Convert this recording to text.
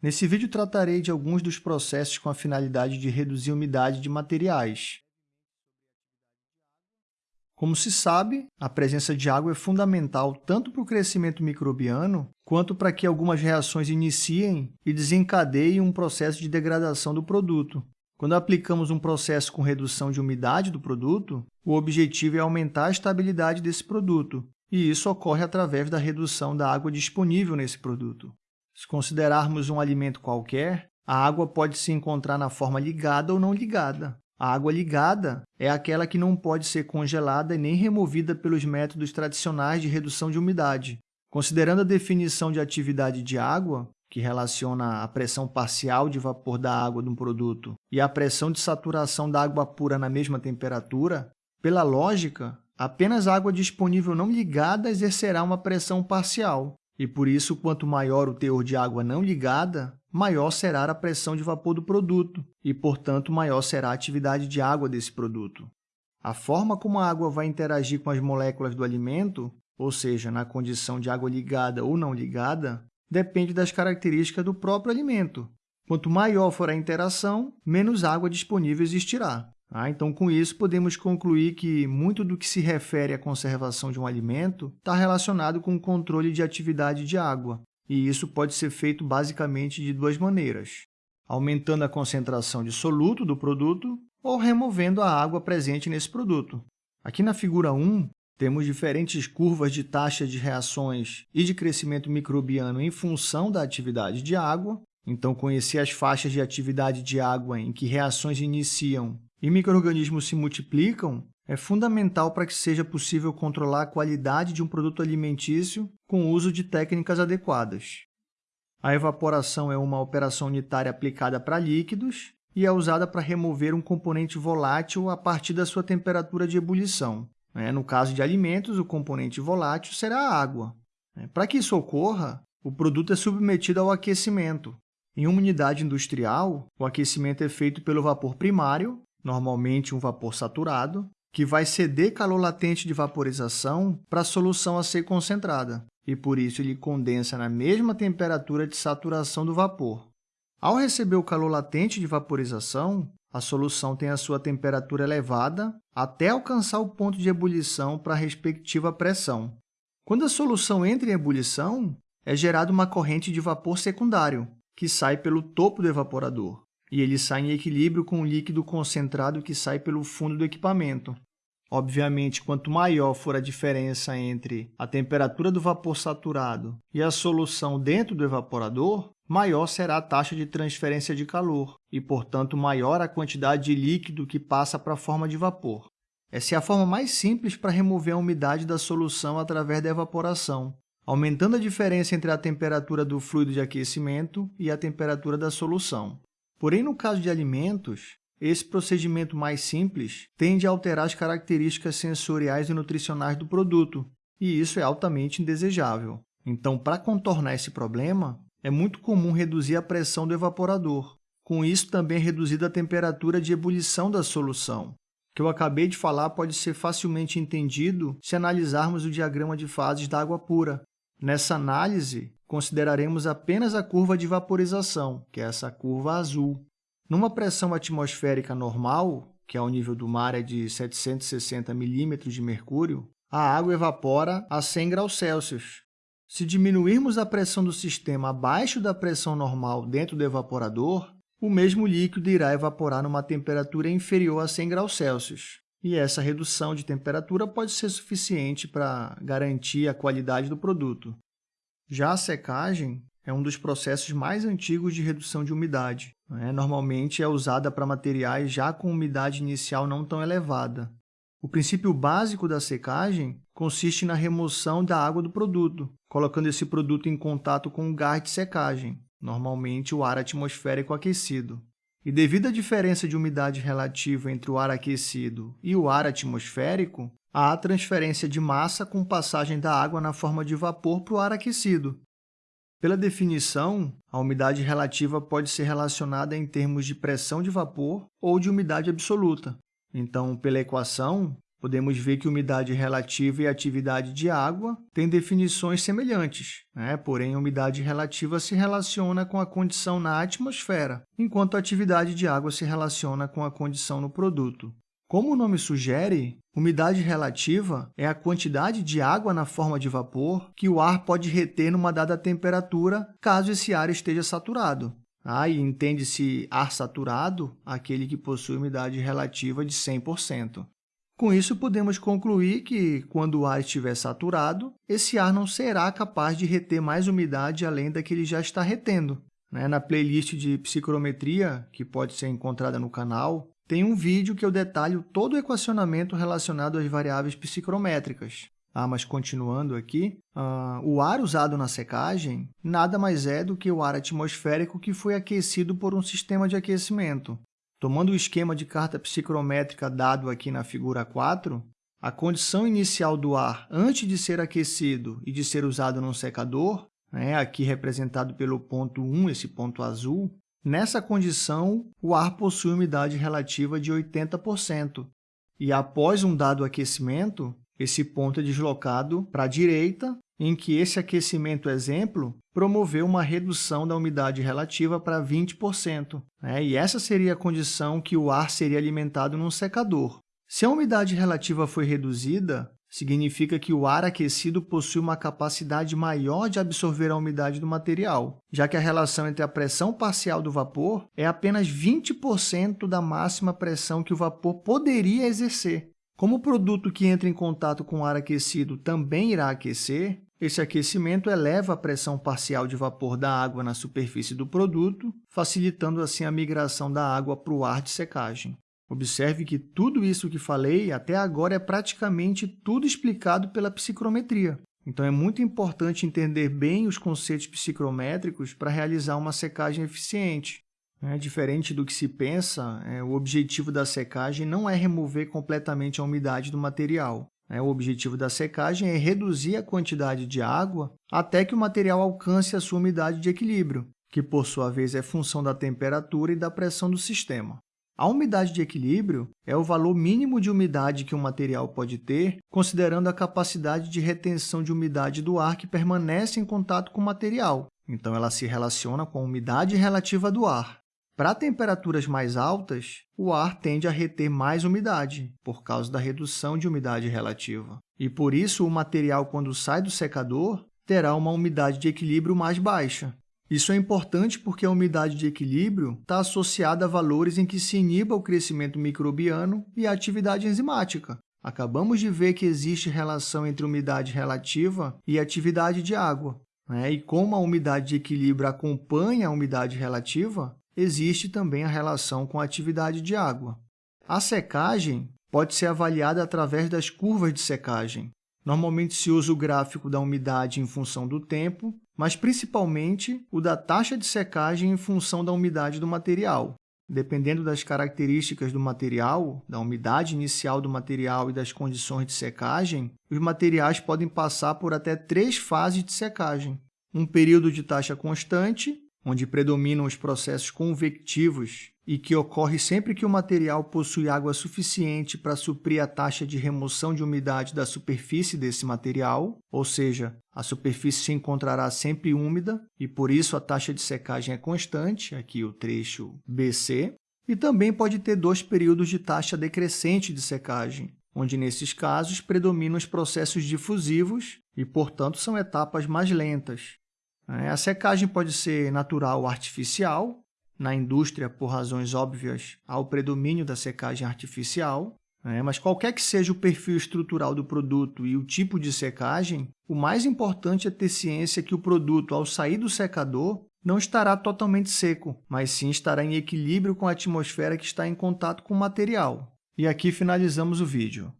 Nesse vídeo, tratarei de alguns dos processos com a finalidade de reduzir a umidade de materiais. Como se sabe, a presença de água é fundamental tanto para o crescimento microbiano quanto para que algumas reações iniciem e desencadeiem um processo de degradação do produto. Quando aplicamos um processo com redução de umidade do produto, o objetivo é aumentar a estabilidade desse produto, e isso ocorre através da redução da água disponível nesse produto. Se considerarmos um alimento qualquer, a água pode se encontrar na forma ligada ou não ligada. A água ligada é aquela que não pode ser congelada nem removida pelos métodos tradicionais de redução de umidade. Considerando a definição de atividade de água, que relaciona a pressão parcial de vapor da água de um produto e a pressão de saturação da água pura na mesma temperatura, pela lógica, apenas a água disponível não ligada exercerá uma pressão parcial, e por isso, quanto maior o teor de água não ligada, maior será a pressão de vapor do produto e, portanto, maior será a atividade de água desse produto. A forma como a água vai interagir com as moléculas do alimento, ou seja, na condição de água ligada ou não ligada, depende das características do próprio alimento. Quanto maior for a interação, menos água disponível existirá. Ah, então, com isso, podemos concluir que muito do que se refere à conservação de um alimento está relacionado com o controle de atividade de água, e isso pode ser feito basicamente de duas maneiras, aumentando a concentração de soluto do produto ou removendo a água presente nesse produto. Aqui na figura 1, temos diferentes curvas de taxa de reações e de crescimento microbiano em função da atividade de água. Então, conhecer as faixas de atividade de água em que reações iniciam e micro-organismos se multiplicam é fundamental para que seja possível controlar a qualidade de um produto alimentício com o uso de técnicas adequadas. A evaporação é uma operação unitária aplicada para líquidos e é usada para remover um componente volátil a partir da sua temperatura de ebulição. Né? No caso de alimentos, o componente volátil será a água. Né? Para que isso ocorra, o produto é submetido ao aquecimento. Em uma unidade industrial, o aquecimento é feito pelo vapor primário, normalmente um vapor saturado, que vai ceder calor latente de vaporização para a solução a ser concentrada, e por isso ele condensa na mesma temperatura de saturação do vapor. Ao receber o calor latente de vaporização, a solução tem a sua temperatura elevada até alcançar o ponto de ebulição para a respectiva pressão. Quando a solução entra em ebulição, é gerada uma corrente de vapor secundário, que sai pelo topo do evaporador e ele sai em equilíbrio com o líquido concentrado que sai pelo fundo do equipamento. Obviamente, quanto maior for a diferença entre a temperatura do vapor saturado e a solução dentro do evaporador, maior será a taxa de transferência de calor e, portanto, maior a quantidade de líquido que passa para a forma de vapor. Essa é a forma mais simples para remover a umidade da solução através da evaporação, aumentando a diferença entre a temperatura do fluido de aquecimento e a temperatura da solução. Porém, no caso de alimentos, esse procedimento mais simples tende a alterar as características sensoriais e nutricionais do produto, e isso é altamente indesejável. Então, para contornar esse problema, é muito comum reduzir a pressão do evaporador. Com isso, também é reduzida a temperatura de ebulição da solução. O que eu acabei de falar pode ser facilmente entendido se analisarmos o diagrama de fases da água pura. Nessa análise, consideraremos apenas a curva de vaporização, que é essa curva azul. Numa pressão atmosférica normal, que ao nível do mar é de 760 milímetros de mercúrio, a água evapora a 100 graus Celsius. Se diminuirmos a pressão do sistema abaixo da pressão normal dentro do evaporador, o mesmo líquido irá evaporar numa temperatura inferior a 100 graus Celsius. E essa redução de temperatura pode ser suficiente para garantir a qualidade do produto. Já a secagem é um dos processos mais antigos de redução de umidade. Né? Normalmente é usada para materiais já com umidade inicial não tão elevada. O princípio básico da secagem consiste na remoção da água do produto, colocando esse produto em contato com o gás de secagem, normalmente o ar atmosférico aquecido. E devido à diferença de umidade relativa entre o ar aquecido e o ar atmosférico, há transferência de massa com passagem da água na forma de vapor para o ar aquecido. Pela definição, a umidade relativa pode ser relacionada em termos de pressão de vapor ou de umidade absoluta. Então, pela equação, podemos ver que umidade relativa e atividade de água têm definições semelhantes, né? porém, a umidade relativa se relaciona com a condição na atmosfera, enquanto a atividade de água se relaciona com a condição no produto. Como o nome sugere, umidade relativa é a quantidade de água na forma de vapor que o ar pode reter numa dada temperatura, caso esse ar esteja saturado. Ah, e entende-se ar saturado aquele que possui umidade relativa de 100%. Com isso, podemos concluir que, quando o ar estiver saturado, esse ar não será capaz de reter mais umidade além da que ele já está retendo. Né? Na playlist de psicrometria, que pode ser encontrada no canal, tem um vídeo que eu detalho todo o equacionamento relacionado às variáveis psicrométricas. Ah, mas continuando aqui, uh, o ar usado na secagem nada mais é do que o ar atmosférico que foi aquecido por um sistema de aquecimento. Tomando o esquema de carta psicrométrica dado aqui na figura 4, a condição inicial do ar antes de ser aquecido e de ser usado num secador, né, aqui representado pelo ponto 1, esse ponto azul, Nessa condição, o ar possui umidade relativa de 80%, e após um dado aquecimento, esse ponto é deslocado para a direita, em que esse aquecimento exemplo promoveu uma redução da umidade relativa para 20%. Né? E essa seria a condição que o ar seria alimentado num secador. Se a umidade relativa foi reduzida, significa que o ar aquecido possui uma capacidade maior de absorver a umidade do material, já que a relação entre a pressão parcial do vapor é apenas 20% da máxima pressão que o vapor poderia exercer. Como o produto que entra em contato com o ar aquecido também irá aquecer, esse aquecimento eleva a pressão parcial de vapor da água na superfície do produto, facilitando assim a migração da água para o ar de secagem. Observe que tudo isso que falei até agora é praticamente tudo explicado pela psicrometria. Então, é muito importante entender bem os conceitos psicrométricos para realizar uma secagem eficiente. É, diferente do que se pensa, é, o objetivo da secagem não é remover completamente a umidade do material. É, o objetivo da secagem é reduzir a quantidade de água até que o material alcance a sua umidade de equilíbrio, que, por sua vez, é função da temperatura e da pressão do sistema. A umidade de equilíbrio é o valor mínimo de umidade que um material pode ter, considerando a capacidade de retenção de umidade do ar que permanece em contato com o material. Então, ela se relaciona com a umidade relativa do ar. Para temperaturas mais altas, o ar tende a reter mais umidade, por causa da redução de umidade relativa. E, por isso, o material, quando sai do secador, terá uma umidade de equilíbrio mais baixa. Isso é importante porque a umidade de equilíbrio está associada a valores em que se iniba o crescimento microbiano e a atividade enzimática. Acabamos de ver que existe relação entre umidade relativa e atividade de água. Né? E como a umidade de equilíbrio acompanha a umidade relativa, existe também a relação com a atividade de água. A secagem pode ser avaliada através das curvas de secagem. Normalmente se usa o gráfico da umidade em função do tempo, mas principalmente o da taxa de secagem em função da umidade do material. Dependendo das características do material, da umidade inicial do material e das condições de secagem, os materiais podem passar por até três fases de secagem. Um período de taxa constante, onde predominam os processos convectivos e que ocorre sempre que o material possui água suficiente para suprir a taxa de remoção de umidade da superfície desse material, ou seja, a superfície se encontrará sempre úmida e, por isso, a taxa de secagem é constante, aqui o trecho BC, e também pode ter dois períodos de taxa decrescente de secagem, onde, nesses casos, predominam os processos difusivos e, portanto, são etapas mais lentas. A secagem pode ser natural ou artificial, na indústria, por razões óbvias, há o predomínio da secagem artificial, né? mas qualquer que seja o perfil estrutural do produto e o tipo de secagem, o mais importante é ter ciência que o produto, ao sair do secador, não estará totalmente seco, mas sim estará em equilíbrio com a atmosfera que está em contato com o material. E aqui finalizamos o vídeo.